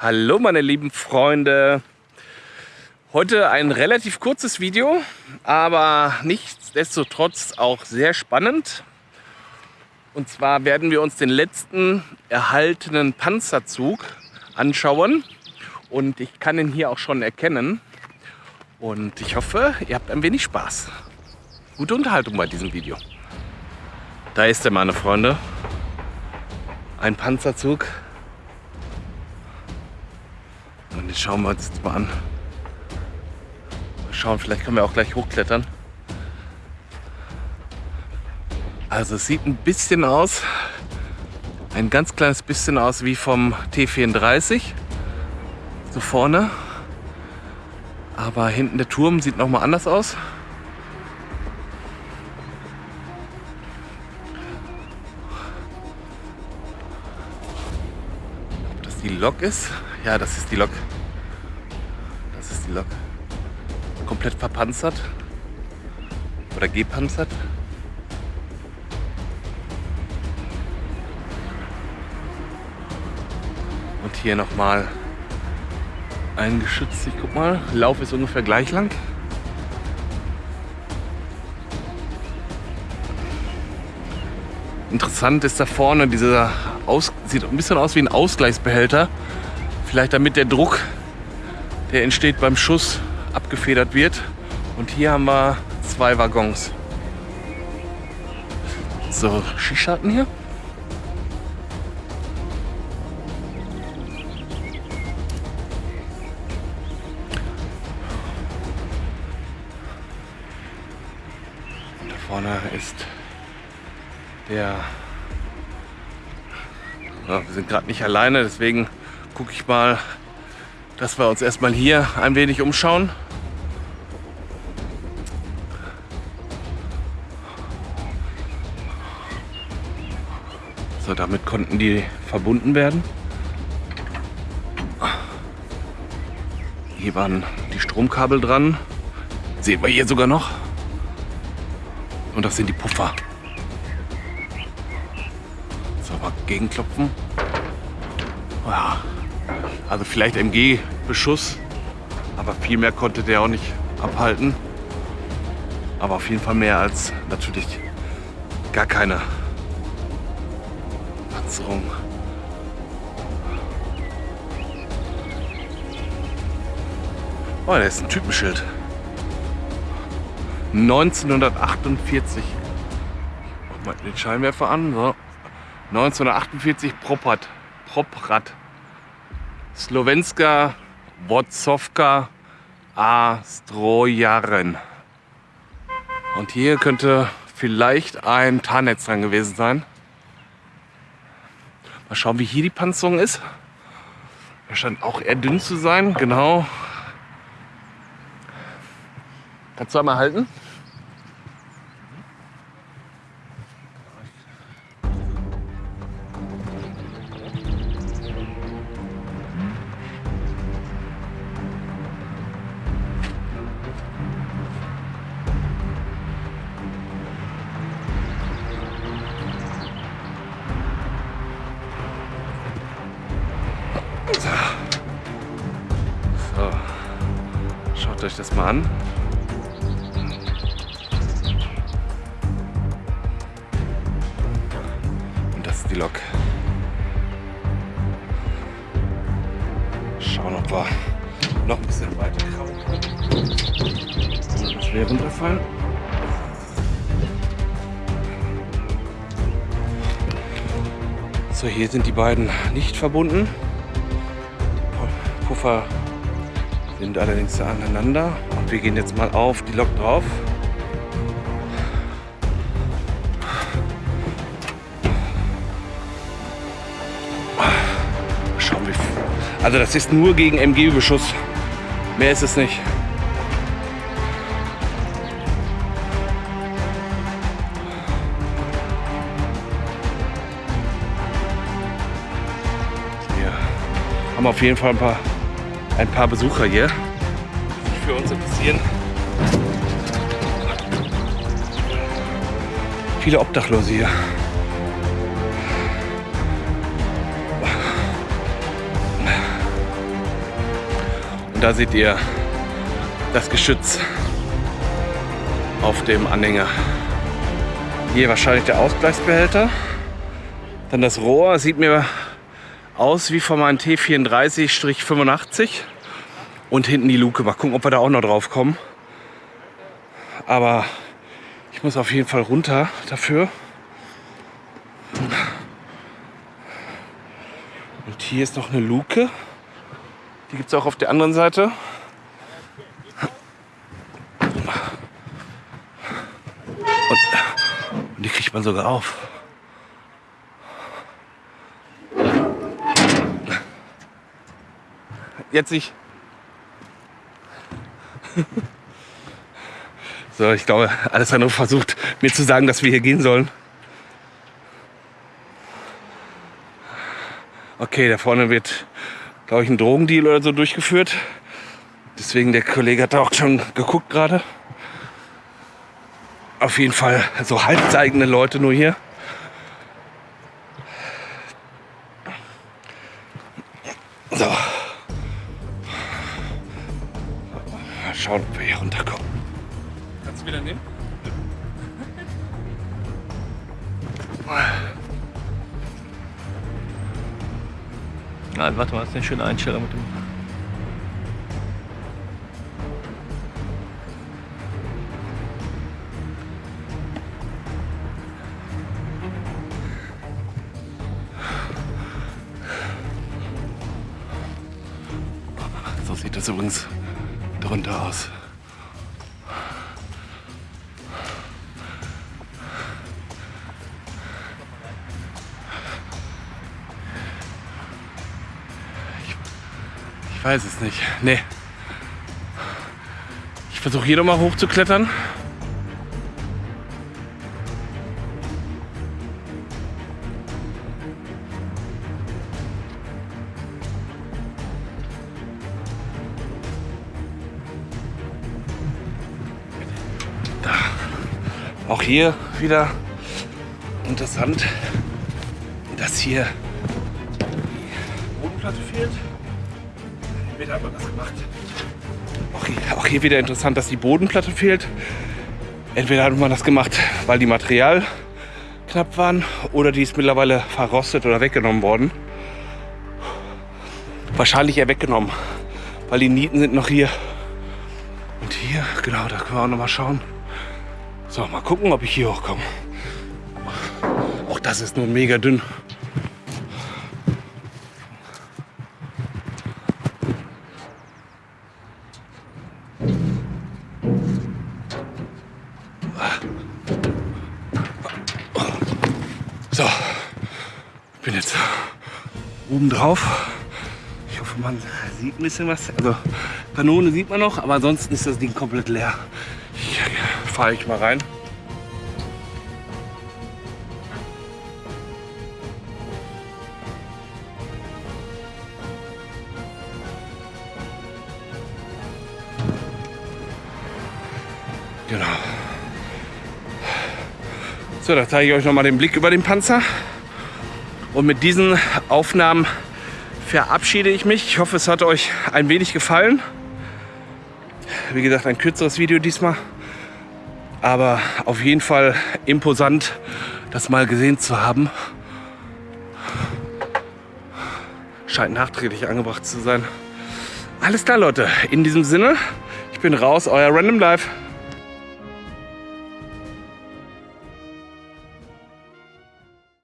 Hallo meine lieben Freunde. Heute ein relativ kurzes Video, aber nichtsdestotrotz auch sehr spannend. Und zwar werden wir uns den letzten erhaltenen Panzerzug anschauen. Und ich kann ihn hier auch schon erkennen. Und ich hoffe, ihr habt ein wenig Spaß. Gute Unterhaltung bei diesem Video. Da ist er, meine Freunde. Ein Panzerzug den schauen wir uns jetzt mal an. Mal schauen, vielleicht können wir auch gleich hochklettern. Also es sieht ein bisschen aus, ein ganz kleines bisschen aus wie vom T34. So vorne. Aber hinten der Turm sieht noch mal anders aus. Ob das die Lok ist? Ja, das ist die Lok. Die Lok. Komplett verpanzert. Oder gepanzert. Und hier nochmal eingeschützt. Ich guck mal, Lauf ist ungefähr gleich lang. Interessant ist da vorne dieser aus, sieht ein bisschen aus wie ein Ausgleichsbehälter. Vielleicht damit der Druck, der entsteht beim Schuss, abgefedert wird. Und hier haben wir zwei Waggons. So, Schießscharten hier. Und da vorne ist der... Ja, wir sind gerade nicht alleine, deswegen gucke ich mal, dass wir uns erstmal hier ein wenig umschauen. So, damit konnten die verbunden werden. Hier waren die Stromkabel dran. Sehen wir hier sogar noch. Und das sind die Puffer. So, mal gegenklopfen. Ja. Also vielleicht MG-Beschuss, aber viel mehr konnte der auch nicht abhalten. Aber auf jeden Fall mehr als natürlich gar keine Panzerung. Oh, da ist ein Typenschild. 1948. Mach mal den Scheinwerfer an. So. 1948 Propat. Proprad. Slowenska Wozowka A. Strojaren. Und hier könnte vielleicht ein Tarnnetz dran gewesen sein. Mal schauen, wie hier die Panzerung ist. Er scheint auch eher dünn zu sein, genau. Kannst du einmal halten? So, schaut euch das mal an. Und das ist die Lok. Schauen, ob wir noch ein bisschen weiter kraulen können. Wäre runterfallen. So, hier sind die beiden nicht verbunden. Puffer sind allerdings aneinander. Und wir gehen jetzt mal auf die Lok drauf. Schauen wir. Also das ist nur gegen MG-Beschuss. Mehr ist es nicht. Haben auf jeden Fall ein paar ein paar Besucher hier, die sich für uns interessieren. Viele Obdachlose hier. Und da seht ihr das Geschütz auf dem Anhänger. Hier wahrscheinlich der Ausgleichsbehälter. Dann das Rohr sieht mir aus wie von meinem T34-85. Und hinten die Luke. Mal gucken, ob wir da auch noch drauf kommen. Aber ich muss auf jeden Fall runter dafür. Und hier ist noch eine Luke. Die gibt es auch auf der anderen Seite. Und, und die kriegt man sogar auf. Jetzt nicht. So, ich glaube, Alessandro versucht mir zu sagen, dass wir hier gehen sollen. Okay, da vorne wird, glaube ich, ein Drogendeal oder so durchgeführt. Deswegen der Kollege hat auch schon geguckt gerade. Auf jeden Fall so halbzeigende Leute nur hier. So. Schauen, ob wir hier runterkommen. Kannst du wieder nehmen? Nein, warte mal, das ist eine schöne Einstellung mit dem. So sieht das übrigens drunter aus. Ich, ich weiß es nicht. Nee. Ich versuche hier nochmal hochzuklettern. Auch hier wieder interessant, dass hier die Bodenplatte fehlt. Entweder hat man das gemacht. Auch hier, auch hier wieder interessant, dass die Bodenplatte fehlt. Entweder hat man das gemacht, weil die Material knapp waren oder die ist mittlerweile verrostet oder weggenommen worden. Wahrscheinlich eher weggenommen, weil die Nieten sind noch hier. Und hier, genau, da können wir auch noch mal schauen. So, mal gucken, ob ich hier hochkomme. Auch das ist nur mega dünn. So, ich bin jetzt oben drauf. Ich hoffe, man sieht ein bisschen was. Also Kanone sieht man noch, aber ansonsten ist das Ding komplett leer. Hier fahre ich mal rein. Genau. So, da zeige ich euch noch mal den Blick über den Panzer. Und mit diesen Aufnahmen verabschiede ich mich. Ich hoffe, es hat euch ein wenig gefallen. Wie gesagt, ein kürzeres Video diesmal. Aber auf jeden Fall imposant, das mal gesehen zu haben. Scheint nachträglich angebracht zu sein. Alles klar, Leute. In diesem Sinne, ich bin raus, euer Random Life.